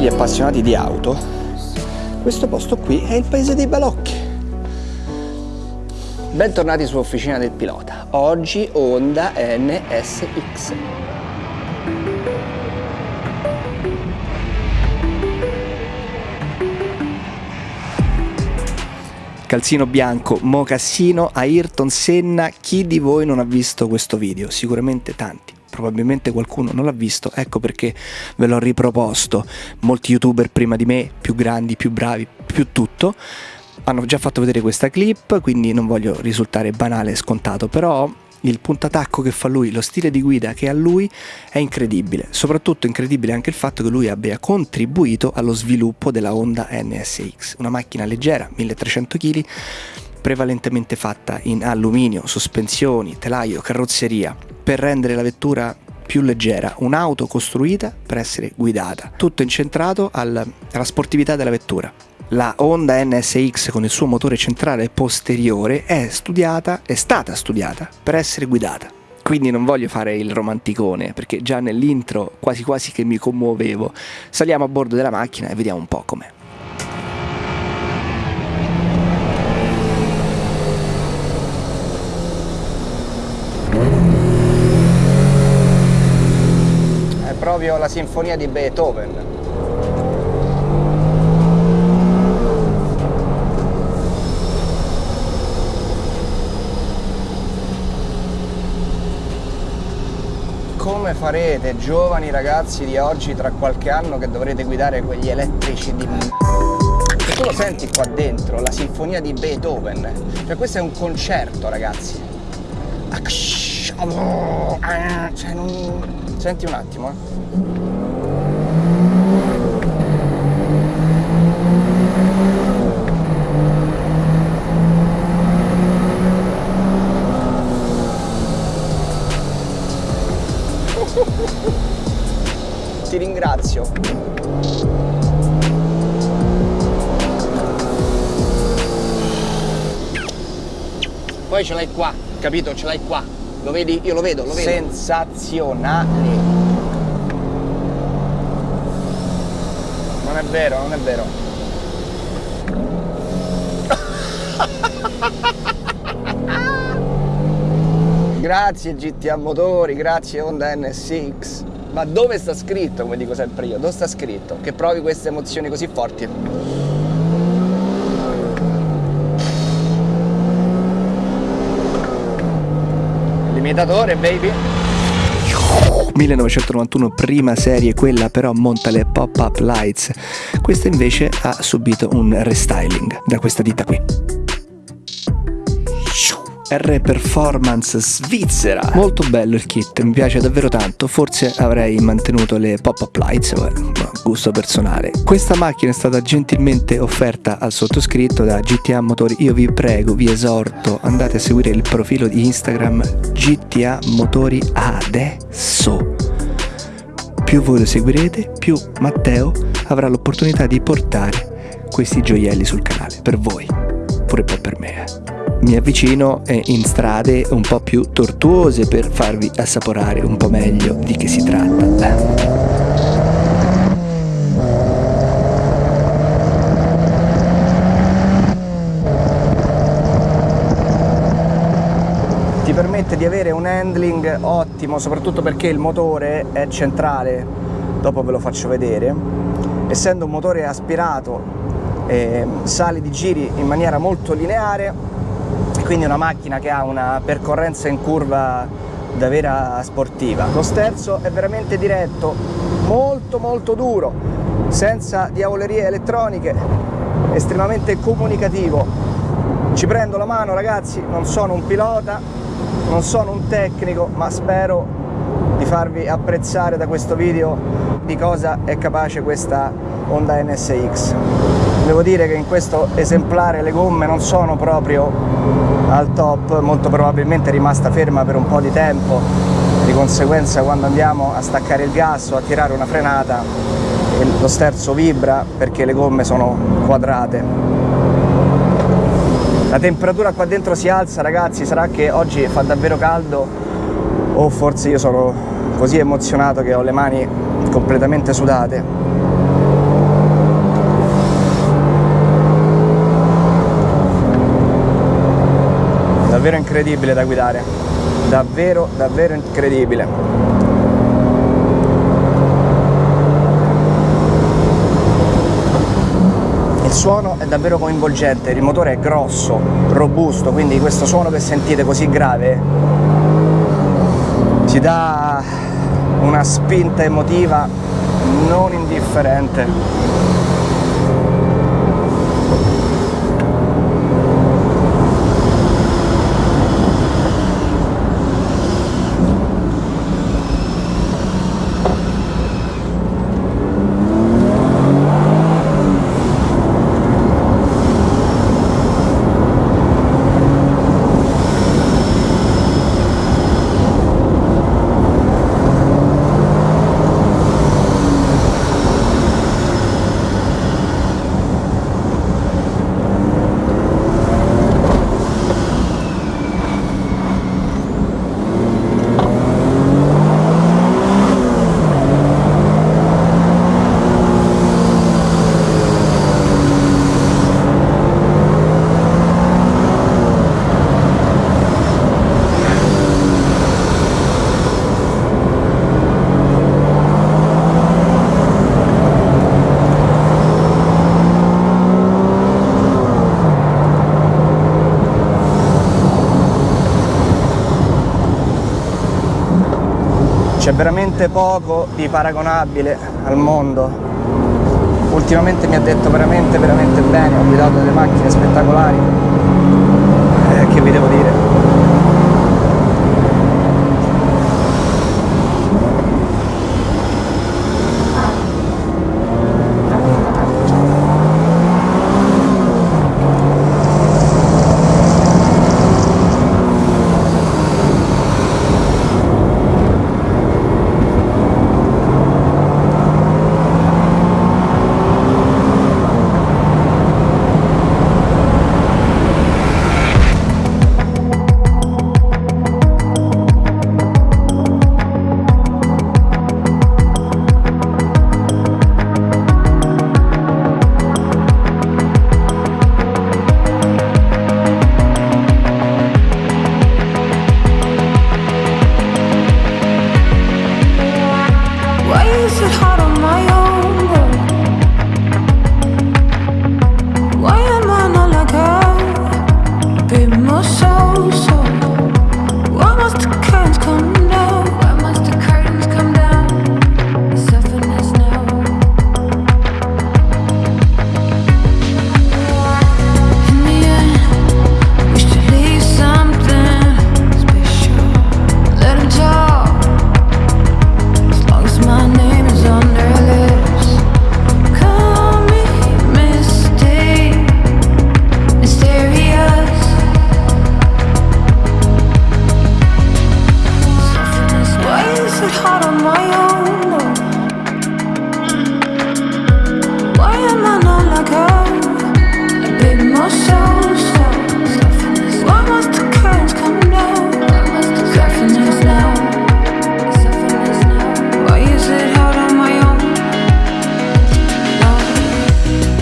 gli appassionati di auto, questo posto qui è il paese dei balocchi. Bentornati su Officina del Pilota. Oggi Honda NSX. Calzino bianco, mocassino, Ayrton Senna. Chi di voi non ha visto questo video? Sicuramente tanti. Probabilmente qualcuno non l'ha visto, ecco perché ve l'ho riproposto. Molti youtuber prima di me, più grandi, più bravi, più tutto, hanno già fatto vedere questa clip, quindi non voglio risultare banale e scontato, però il puntatacco che fa lui, lo stile di guida che ha lui è incredibile. Soprattutto incredibile anche il fatto che lui abbia contribuito allo sviluppo della Honda NSX, una macchina leggera, 1300 kg, prevalentemente fatta in alluminio, sospensioni, telaio, carrozzeria, per rendere la vettura più leggera, un'auto costruita per essere guidata, tutto incentrato al- alla sportività della vettura. La Honda NSX con il suo motore centrale posteriore è studiata, è stata studiata per essere guidata. Quindi non voglio fare il romanticone, perché già nell'intro quasi quasi che mi commuovevo. Saliamo a bordo della macchina e vediamo un po' com'è. È proprio la sinfonia di Beethoven. Come farete, giovani ragazzi di oggi, tra qualche anno che dovrete guidare quegli elettrici di... E tu lo senti qua dentro, la sinfonia di Beethoven. Cioè questo è un concerto, ragazzi. Cioè, non... Senti un attimo, eh. Ti ringrazio. Poi ce l'hai qua, capito? Ce l'hai qua. Lo vedi? Io lo vedo, lo vedo. Sensazionali. Non è vero, non è vero. Grazie GTA Motori, grazie Honda NSX. Ma dove sta scritto, come dico sempre io, dove sta scritto che provi queste emozioni così forti? Limitatore, baby. 1991 prima serie, quella però monta le pop-up lights. Questa invece ha subito un restyling da questa ditta qui. R Performance svizzera. Molto bello il kit, mi piace davvero tanto. Forse avrei mantenuto le pop-up lights, ma gusto personale. Questa macchina è stata gentilmente offerta al sottoscritto da GTA Motori. Io vi prego, vi esorto, andate a seguire il profilo di Instagram GTA Motori adesso. Più voi lo seguirete, più Matteo avrà l'opportunità di portare questi gioielli sul canale per voi, pure poi per me. Mi avvicino in strade un po' più tortuose per farvi assaporare un po' meglio di che si tratta. ti permette di avere un handling ottimo soprattutto perché il motore è centrale dopo ve lo faccio vedere essendo un motore aspirato eh, sali di giri in maniera molto lineare quindi una macchina che ha una percorrenza in curva da vera sportiva. Lo sterzo è veramente diretto molto molto duro senza diavolerie elettroniche estremamente comunicativo. Ci prendo la mano ragazzi non sono un pilota non sono un tecnico ma spero di farvi apprezzare da questo video di cosa è capace questa Honda NSX devo dire che in questo esemplare le gomme non sono proprio al top molto probabilmente è rimasta ferma per un po' di tempo. Di conseguenza quando andiamo a staccare il gas o a tirare una frenata lo sterzo vibra perché le gomme sono quadrate. La temperatura qua dentro si alza ragazzi, sarà che oggi fa davvero caldo? O forse io sono così emozionato che ho le mani completamente sudate. Davvero incredibile da guidare, davvero davvero incredibile. il suono è davvero coinvolgente, il motore è grosso, robusto, quindi questo suono che sentite così grave ci dà una spinta emotiva non indifferente. C'è veramente poco di paragonabile al mondo. Ultimamente mi ha detto veramente veramente bene ho guidato delle macchine spettacolari. Eh, che vi devo dire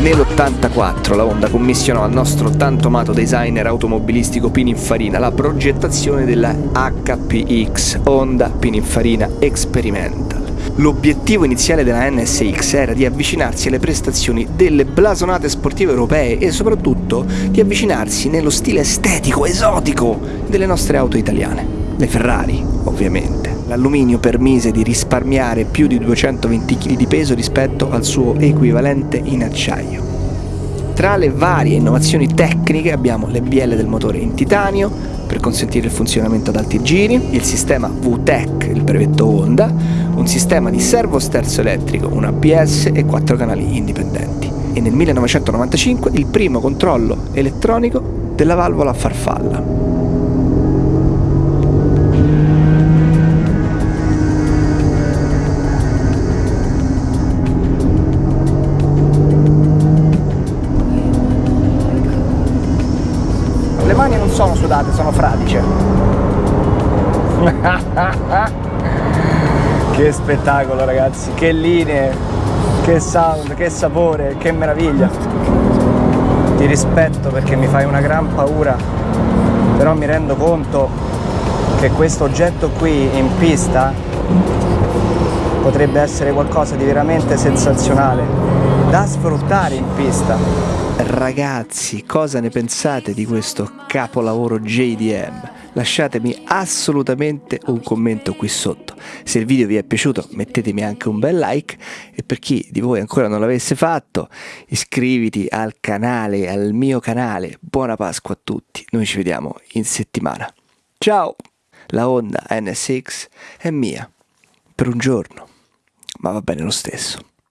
1984 la Honda commissionò al nostro tanto amato designer automobilistico Pininfarina la progettazione della HPX Honda Pininfarina Experimental. L'obiettivo iniziale della NSX era di avvicinarsi alle prestazioni delle blasonate sportive europee e soprattutto di avvicinarsi nello stile estetico, esotico delle nostre auto italiane. Le Ferrari, ovviamente. L'alluminio permise di risparmiare più di 220 kg di peso rispetto al suo equivalente in acciaio. Tra le varie innovazioni tecniche abbiamo le bielle del motore in titanio per consentire il funzionamento ad alti giri, il sistema VTEC, il brevetto Honda, un sistema di servo sterzo elettrico, un ABS e quattro canali indipendenti. E nel 1995 il primo controllo elettronico della valvola a farfalla. che spettacolo ragazzi, che linee, che sound, che sapore, che meraviglia. Ti rispetto perché mi fai una gran paura, però mi rendo conto che questo oggetto qui in pista potrebbe essere qualcosa di veramente sensazionale da sfruttare in pista. Ragazzi, cosa ne pensate di questo capolavoro JDM? Lasciatemi assolutamente un commento qui sotto. Se il video vi è piaciuto mettetemi anche un bel like e per chi di voi ancora non l'avesse fatto iscriviti al canale, al mio canale. Buona Pasqua a tutti, noi ci vediamo in settimana. Ciao! La Honda NSX è mia per un giorno, ma va bene lo stesso.